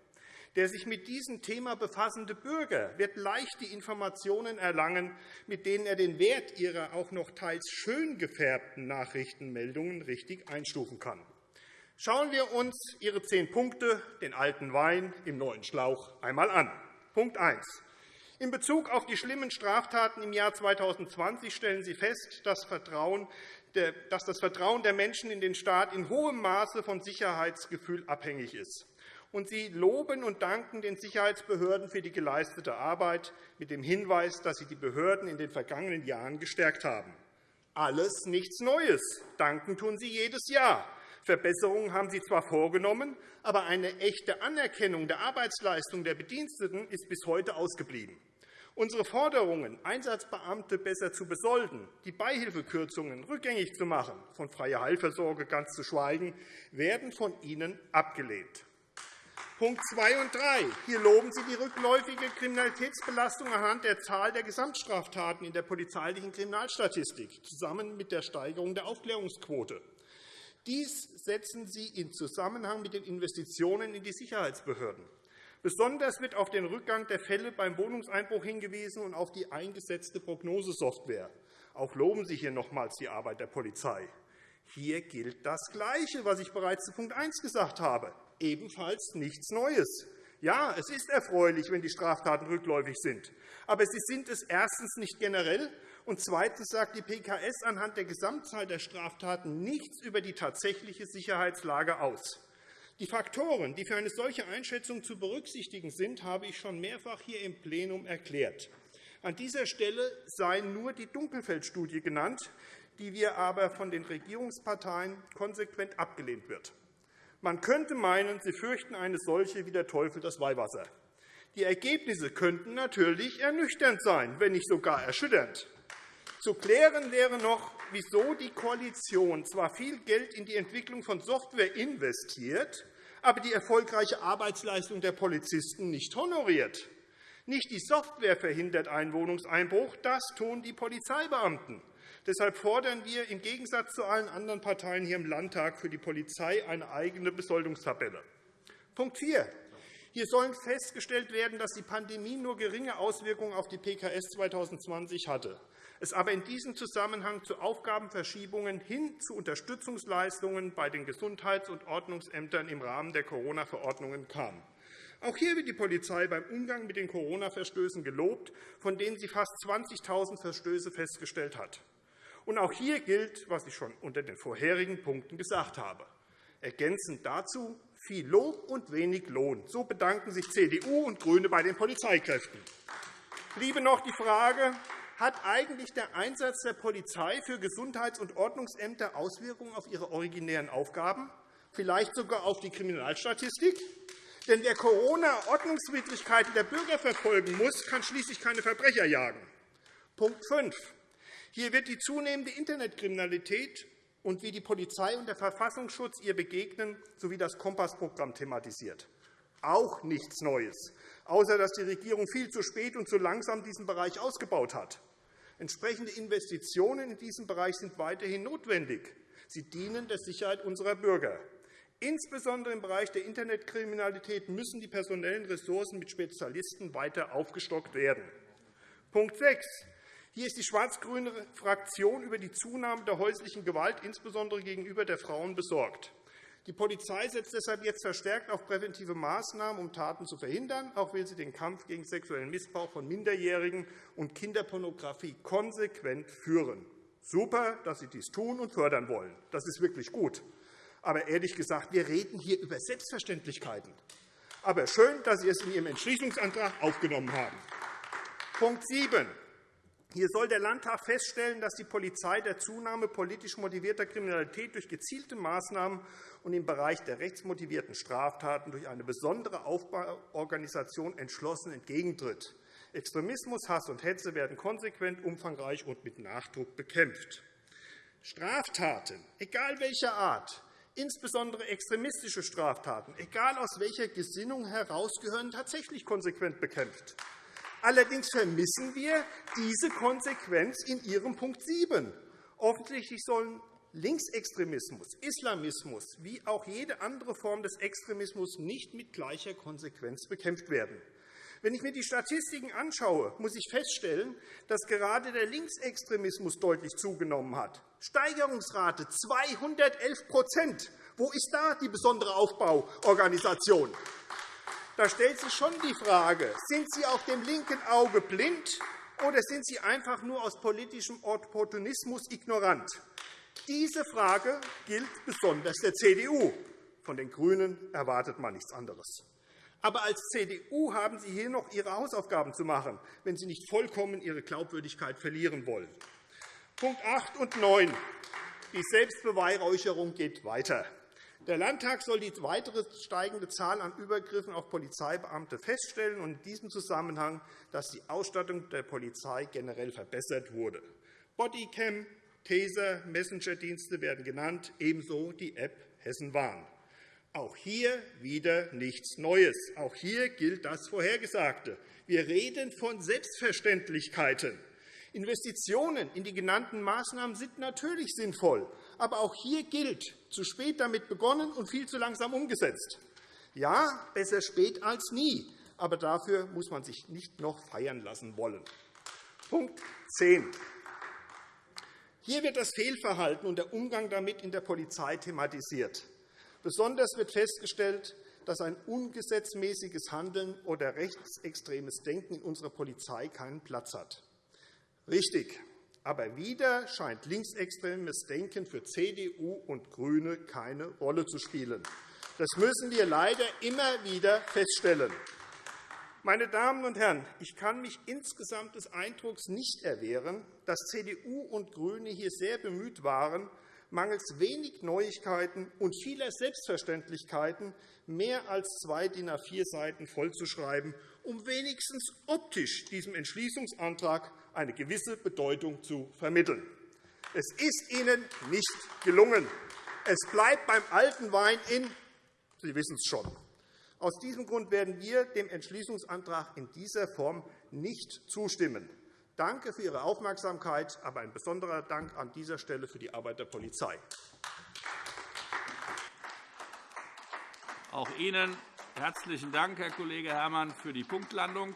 Der sich mit diesem Thema befassende Bürger wird leicht die Informationen erlangen, mit denen er den Wert ihrer auch noch teils schön gefärbten Nachrichtenmeldungen richtig einstufen kann. Schauen wir uns Ihre zehn Punkte, den alten Wein im neuen Schlauch, einmal an. Punkt 1. In Bezug auf die schlimmen Straftaten im Jahr 2020 stellen Sie fest, dass das Vertrauen der Menschen in den Staat in hohem Maße vom Sicherheitsgefühl abhängig ist und Sie loben und danken den Sicherheitsbehörden für die geleistete Arbeit mit dem Hinweis, dass Sie die Behörden in den vergangenen Jahren gestärkt haben. Alles nichts Neues. Danken tun Sie jedes Jahr. Verbesserungen haben Sie zwar vorgenommen, aber eine echte Anerkennung der Arbeitsleistung der Bediensteten ist bis heute ausgeblieben. Unsere Forderungen, Einsatzbeamte besser zu besolden, die Beihilfekürzungen rückgängig zu machen, von freier Heilversorge ganz zu schweigen, werden von Ihnen abgelehnt. Punkt 2 und 3. Hier loben Sie die rückläufige Kriminalitätsbelastung anhand der Zahl der Gesamtstraftaten in der polizeilichen Kriminalstatistik zusammen mit der Steigerung der Aufklärungsquote. Dies setzen Sie in Zusammenhang mit den Investitionen in die Sicherheitsbehörden. Besonders wird auf den Rückgang der Fälle beim Wohnungseinbruch hingewiesen und auf die eingesetzte Prognosesoftware. Auch loben Sie hier nochmals die Arbeit der Polizei. Hier gilt das Gleiche, was ich bereits zu Punkt 1 gesagt habe ebenfalls nichts Neues. Ja, es ist erfreulich, wenn die Straftaten rückläufig sind. Aber sie sind es erstens nicht generell, und zweitens sagt die PKS anhand der Gesamtzahl der Straftaten nichts über die tatsächliche Sicherheitslage aus. Die Faktoren, die für eine solche Einschätzung zu berücksichtigen sind, habe ich schon mehrfach hier im Plenum erklärt. An dieser Stelle sei nur die Dunkelfeldstudie genannt, die wir aber von den Regierungsparteien konsequent abgelehnt wird. Man könnte meinen, sie fürchten eine solche wie der Teufel das Weihwasser. Die Ergebnisse könnten natürlich ernüchternd sein, wenn nicht sogar erschütternd. Zu klären wäre noch, wieso die Koalition zwar viel Geld in die Entwicklung von Software investiert, aber die erfolgreiche Arbeitsleistung der Polizisten nicht honoriert. Nicht die Software verhindert einen Wohnungseinbruch, das tun die Polizeibeamten. Deshalb fordern wir im Gegensatz zu allen anderen Parteien hier im Landtag für die Polizei eine eigene Besoldungstabelle. Punkt 4. Hier soll festgestellt werden, dass die Pandemie nur geringe Auswirkungen auf die PKS 2020 hatte, es aber in diesem Zusammenhang zu Aufgabenverschiebungen hin zu Unterstützungsleistungen bei den Gesundheits- und Ordnungsämtern im Rahmen der Corona-Verordnungen kam. Auch hier wird die Polizei beim Umgang mit den Corona-Verstößen gelobt, von denen sie fast 20.000 Verstöße festgestellt hat. Und auch hier gilt, was ich schon unter den vorherigen Punkten gesagt habe. Ergänzend dazu viel Lob und wenig Lohn. So bedanken sich CDU und GRÜNE bei den Polizeikräften. Bliebe noch die Frage, hat eigentlich der Einsatz der Polizei für Gesundheits- und Ordnungsämter Auswirkungen auf ihre originären Aufgaben, vielleicht sogar auf die Kriminalstatistik? Denn wer Corona-Ordnungswidrigkeiten der Bürger verfolgen muss, kann schließlich keine Verbrecher jagen. Punkt 5. Hier wird die zunehmende Internetkriminalität und wie die Polizei und der Verfassungsschutz ihr begegnen, sowie das Kompassprogramm thematisiert. Auch nichts Neues, außer dass die Regierung viel zu spät und zu langsam diesen Bereich ausgebaut hat. Entsprechende Investitionen in diesem Bereich sind weiterhin notwendig. Sie dienen der Sicherheit unserer Bürger. Insbesondere im Bereich der Internetkriminalität müssen die personellen Ressourcen mit Spezialisten weiter aufgestockt werden. Punkt 6. Hier ist die schwarz-grüne Fraktion über die Zunahme der häuslichen Gewalt, insbesondere gegenüber der Frauen, besorgt. Die Polizei setzt deshalb jetzt verstärkt auf präventive Maßnahmen, um Taten zu verhindern. Auch will sie den Kampf gegen sexuellen Missbrauch von Minderjährigen und Kinderpornografie konsequent führen. Super, dass Sie dies tun und fördern wollen. Das ist wirklich gut. Aber ehrlich gesagt, wir reden hier über Selbstverständlichkeiten. Aber schön, dass Sie es in Ihrem Entschließungsantrag aufgenommen haben. Punkt 7. Hier soll der Landtag feststellen, dass die Polizei der Zunahme politisch motivierter Kriminalität durch gezielte Maßnahmen und im Bereich der rechtsmotivierten Straftaten durch eine besondere Aufbauorganisation entschlossen entgegentritt. Extremismus, Hass und Hetze werden konsequent, umfangreich und mit Nachdruck bekämpft. Straftaten, egal welcher Art, Insbesondere extremistische Straftaten, egal aus welcher Gesinnung heraus, gehören tatsächlich konsequent bekämpft. Allerdings vermissen wir diese Konsequenz in Ihrem Punkt 7. Offensichtlich sollen Linksextremismus, Islamismus wie auch jede andere Form des Extremismus nicht mit gleicher Konsequenz bekämpft werden. Wenn ich mir die Statistiken anschaue, muss ich feststellen, dass gerade der Linksextremismus deutlich zugenommen hat. Steigerungsrate 211% Wo ist da die besondere Aufbauorganisation? Da stellt sich schon die Frage, sind Sie auf dem linken Auge blind oder sind Sie einfach nur aus politischem Opportunismus ignorant? Diese Frage gilt besonders der CDU. Von den GRÜNEN erwartet man nichts anderes. Aber als CDU haben Sie hier noch Ihre Hausaufgaben zu machen, wenn Sie nicht vollkommen Ihre Glaubwürdigkeit verlieren wollen. Punkt 8 und 9. Die Selbstbeweihräucherung geht weiter. Der Landtag soll die weitere steigende Zahl an Übergriffen auf Polizeibeamte feststellen und in diesem Zusammenhang, dass die Ausstattung der Polizei generell verbessert wurde. Bodycam, Taser, Messenger-Dienste werden genannt, ebenso die App Hessenwarn. Auch hier wieder nichts Neues. Auch hier gilt das Vorhergesagte. Wir reden von Selbstverständlichkeiten. Investitionen in die genannten Maßnahmen sind natürlich sinnvoll. Aber auch hier gilt, zu spät damit begonnen und viel zu langsam umgesetzt. Ja, besser spät als nie, aber dafür muss man sich nicht noch feiern lassen wollen. Punkt 10. Hier wird das Fehlverhalten und der Umgang damit in der Polizei thematisiert. Besonders wird festgestellt, dass ein ungesetzmäßiges Handeln oder rechtsextremes Denken in unserer Polizei keinen Platz hat. Richtig. Aber wieder scheint linksextremes Denken für CDU und GRÜNE keine Rolle zu spielen. Das müssen wir leider immer wieder feststellen. Meine Damen und Herren, ich kann mich insgesamt des Eindrucks nicht erwehren, dass CDU und GRÜNE hier sehr bemüht waren, mangels wenig Neuigkeiten und vieler Selbstverständlichkeiten mehr als zwei DIN A4-Seiten vollzuschreiben, um wenigstens optisch diesem Entschließungsantrag eine gewisse Bedeutung zu vermitteln. Es ist Ihnen nicht gelungen. Es bleibt beim alten Wein in Sie wissen es schon. Aus diesem Grund werden wir dem Entschließungsantrag in dieser Form nicht zustimmen. Danke für Ihre Aufmerksamkeit, aber ein besonderer Dank an dieser Stelle für die Arbeit der Polizei. Auch Ihnen herzlichen Dank, Herr Kollege Herrmann, für die Punktlandung.